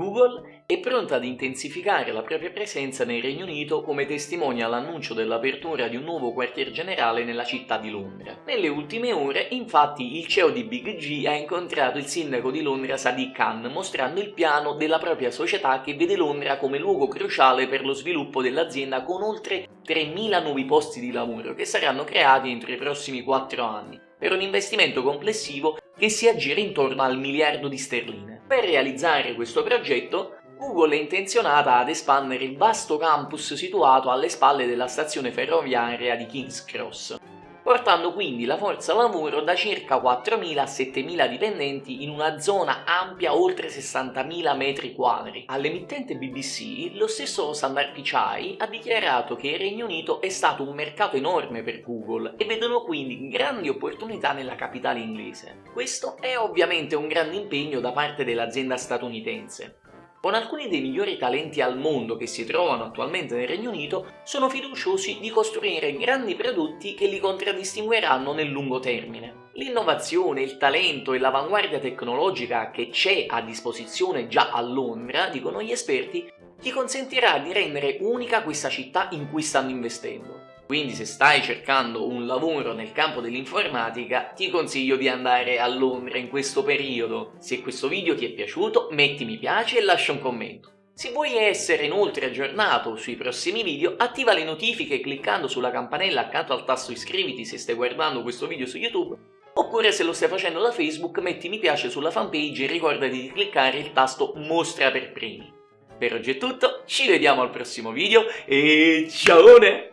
Google è pronta ad intensificare la propria presenza nel Regno Unito come testimonia l'annuncio dell'apertura di un nuovo quartier generale nella città di Londra. Nelle ultime ore, infatti, il CEO di Big G ha incontrato il sindaco di Londra Sadiq Khan mostrando il piano della propria società che vede Londra come luogo cruciale per lo sviluppo dell'azienda con oltre 3.000 nuovi posti di lavoro che saranno creati entro i prossimi 4 anni, per un investimento complessivo che si aggira intorno al miliardo di sterline. Per realizzare questo progetto, Google è intenzionata ad espandere il vasto campus situato alle spalle della stazione ferroviaria di King's Cross, portando quindi la forza lavoro da circa 4.000 a 7.000 dipendenti in una zona ampia oltre 60.000 metri quadri. All'emittente BBC lo stesso Sundar Pichai ha dichiarato che il Regno Unito è stato un mercato enorme per Google e vedono quindi grandi opportunità nella capitale inglese. Questo è ovviamente un grande impegno da parte dell'azienda statunitense, con alcuni dei migliori talenti al mondo che si trovano attualmente nel Regno Unito, sono fiduciosi di costruire grandi prodotti che li contraddistingueranno nel lungo termine. L'innovazione, il talento e l'avanguardia tecnologica che c'è a disposizione già a Londra, dicono gli esperti, ti consentirà di rendere unica questa città in cui stanno investendo. Quindi se stai cercando un lavoro nel campo dell'informatica ti consiglio di andare a Londra in questo periodo. Se questo video ti è piaciuto metti mi piace e lascia un commento. Se vuoi essere inoltre aggiornato sui prossimi video, attiva le notifiche cliccando sulla campanella accanto al tasto iscriviti se stai guardando questo video su YouTube, oppure se lo stai facendo da Facebook metti mi piace sulla fanpage e ricordati di cliccare il tasto mostra per primi. Per oggi è tutto, ci vediamo al prossimo video e ciao!